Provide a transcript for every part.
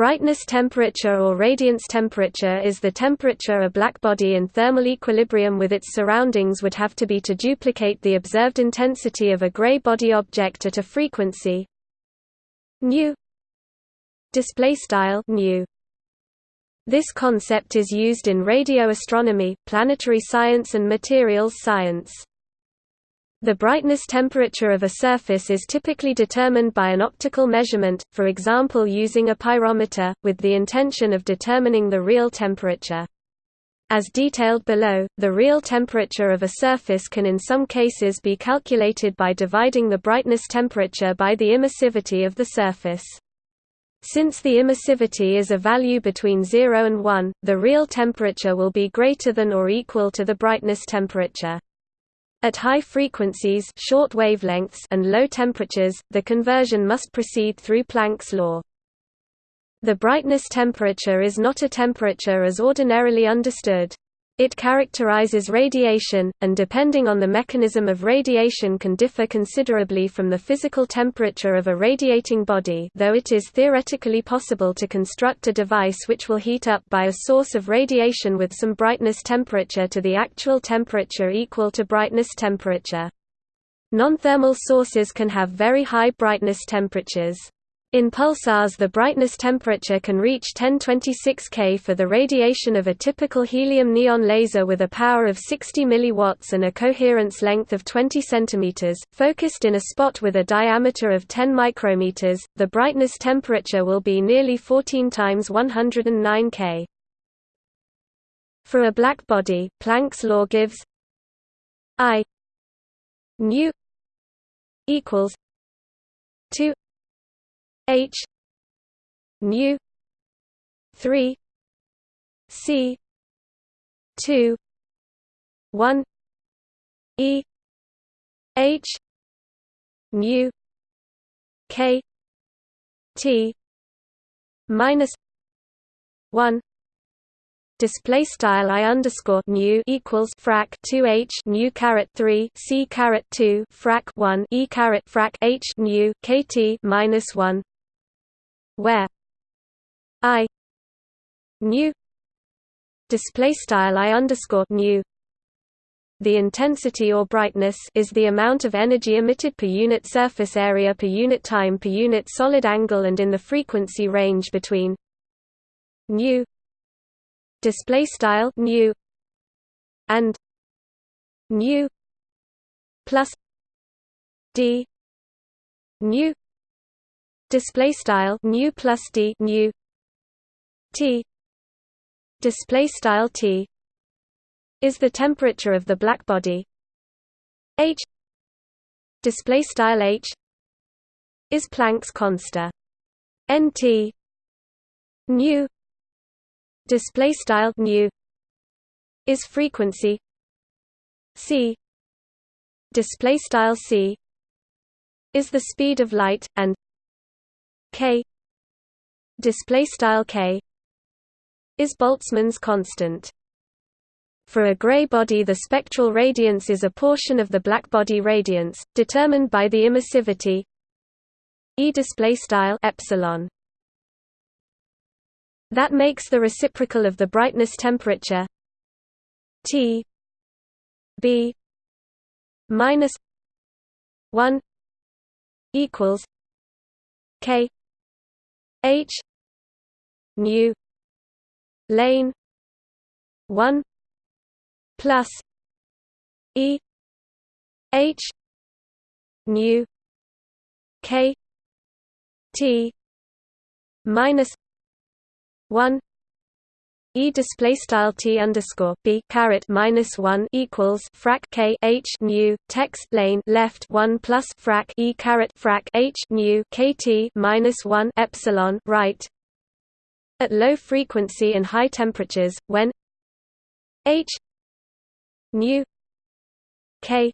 Brightness temperature or radiance temperature is the temperature a blackbody in thermal equilibrium with its surroundings would have to be to duplicate the observed intensity of a gray body object at a frequency. Nu. Display style nu. This concept is used in radio astronomy, planetary science and materials science. The brightness temperature of a surface is typically determined by an optical measurement, for example using a pyrometer, with the intention of determining the real temperature. As detailed below, the real temperature of a surface can in some cases be calculated by dividing the brightness temperature by the emissivity of the surface. Since the emissivity is a value between 0 and 1, the real temperature will be greater than or equal to the brightness temperature. At high frequencies short wavelengths and low temperatures, the conversion must proceed through Planck's law. The brightness temperature is not a temperature as ordinarily understood. It characterizes radiation, and depending on the mechanism of radiation can differ considerably from the physical temperature of a radiating body though it is theoretically possible to construct a device which will heat up by a source of radiation with some brightness temperature to the actual temperature equal to brightness temperature. Non-thermal sources can have very high brightness temperatures. In pulsars the brightness temperature can reach 1026 K for the radiation of a typical helium-neon laser with a power of 60 mW and a coherence length of 20 cm, focused in a spot with a diameter of 10 micrometers, the brightness temperature will be nearly 14 times 109 K. For a black body, Planck's law gives I nu equals 2 H nu three C two one E H nu K T minus one display style i underscore nu equals frac 2 h nu caret 3 c caret 2 frac 1 e caret frac h nu kt minus 1 where i nu display style i underscore nu the intensity or brightness is the amount of energy emitted per unit surface area per unit time per unit solid angle and in the frequency range between nu display style nu and nu plus d nu display style nu plus d nu t. Display style t is the temperature of the blackbody h display style h is Planck's constant. Nt nu display style nu is frequency. C display style c is the speed of light and k display style k is Boltzmann's constant. For a gray body the spectral radiance is a portion of the blackbody radiance, determined by the emissivity E display style epsilon. That makes the reciprocal of the brightness temperature T B minus one equals K H nu lane one plus E H nu K T minus one E display style T underscore B caret minus one equals frac K H nu text lane left one plus frac E caret frac H nu KT minus one epsilon right. At low frequency and high temperatures when H nu K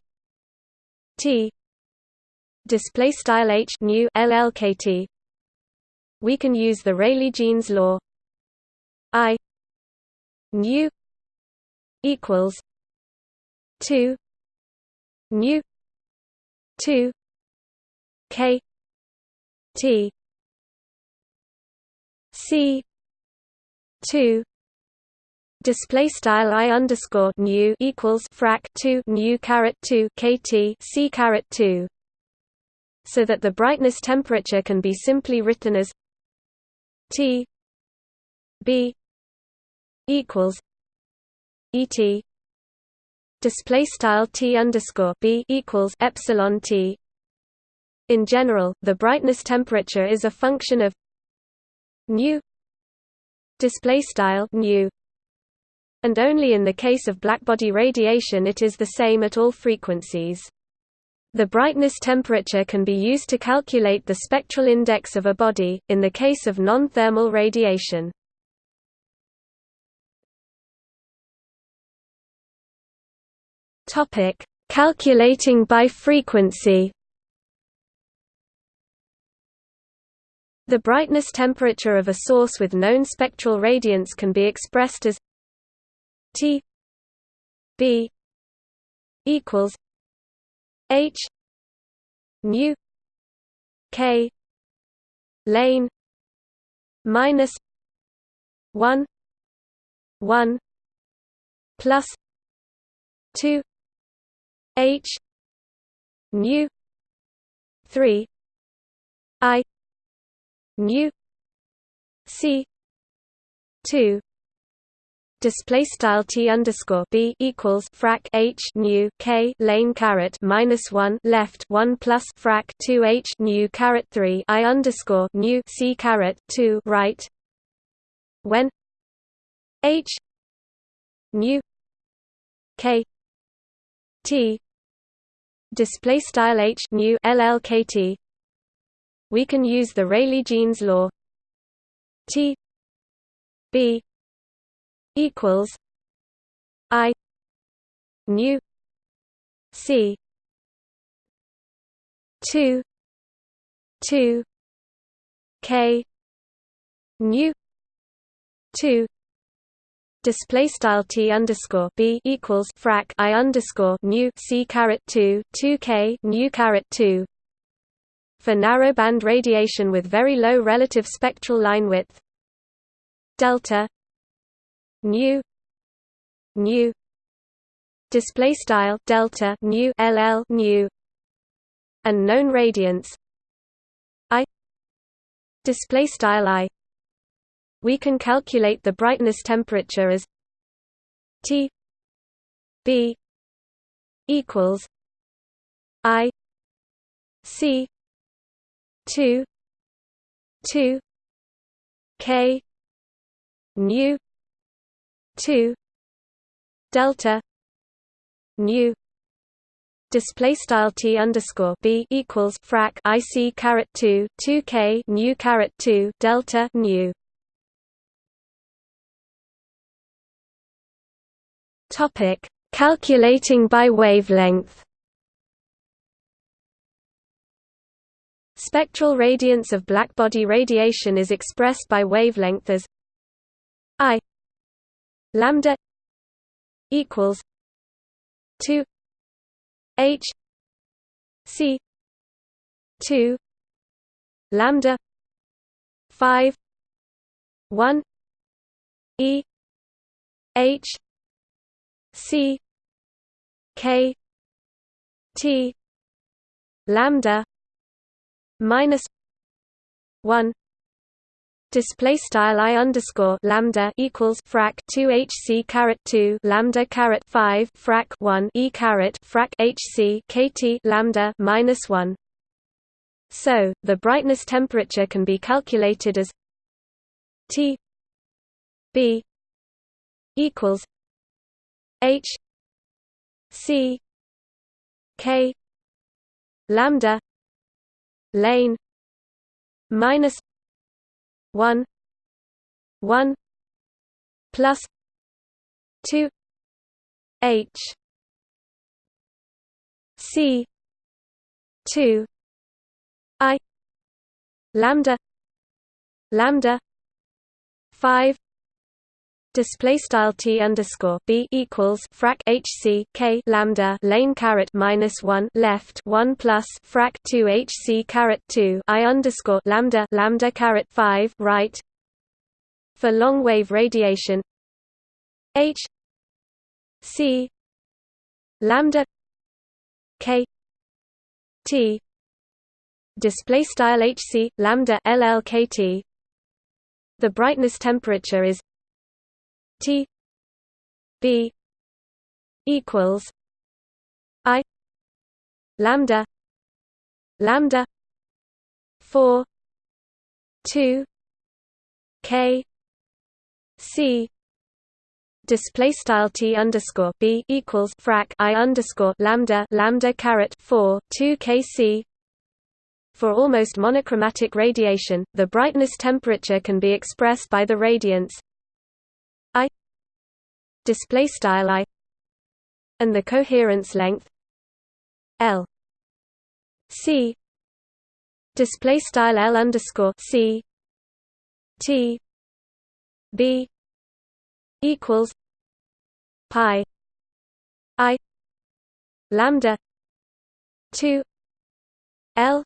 T display style H nu LLKT we can use the Rayleigh-Jeans law. I nu equals two. Nu two. K T c 2 display style i underscore nu equals frac 2 nu caret 2 kt c caret 2 so that the brightness temperature can be simply written as T B equals ET display style T underscore B equals epsilon T in general the brightness temperature is a function of nu display style nu and only in the case of blackbody radiation it is the same at all frequencies. The brightness temperature can be used to calculate the spectral index of a body, in the case of non-thermal radiation. Calculating by frequency. The brightness temperature of a source with known spectral radiance can be expressed as T B equals H nu K lane minus one one plus two H nu three I nu C two. Display style t underscore b equals frac h nu k lane caret minus one left one plus frac two h nu caret three i underscore nu c caret two right. When h nu k t display style h nu llkt we can use the Rayleigh-Jeans law. T b equals I nu C two two K nu two display style t underscore b equals frac i underscore nu c caret two two k nu caret two. For narrowband radiation with very low relative spectral line width. Delta. Nu nu display style delta nu ll nu and known radiance i. Display style i we can calculate the brightness temperature as T B equals I C two two K nu 2 delta nu display style t underscore b equals frac ic caret 2 2 k nu caret 2 delta nu topic calculating by wavelength. Spectral radiance of blackbody radiation is expressed by wavelength as i lambda equals 2 h c 2 lambda 5 1 e h c k t lambda minus 1 display style i underscore lambda equals frac 2 hc caret 2 lambda caret 5 frac 1 e caret frac hc kt lambda minus 1 so the brightness temperature can be calculated as t b equals h c k lambda lane minus 1 1 plus 2 h c 2 i lambda lambda 5 display style t underscore b equals frac h c k lambda lane caret minus one left one plus frac two h c caret two i underscore lambda lambda caret five right for long wave radiation h c lambda k t display style hc lambda llkt the brightness temperature is t b equals i lambda lambda 4 2 k c display style t underscore b equals frac i underscore lambda lambda caret 4 2 kc for almost monochromatic radiation the brightness temperature can be expressed by the radiance display style i and the coherence length l c display style l underscore c t b equals pi i lambda 2 l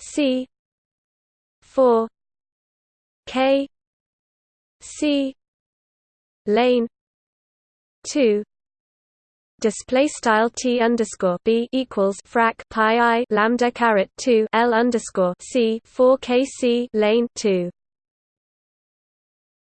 c 4 k c lane 2 display style t underscore b equals frac pi i lambda caret 2 l underscore c 4 k c lane 2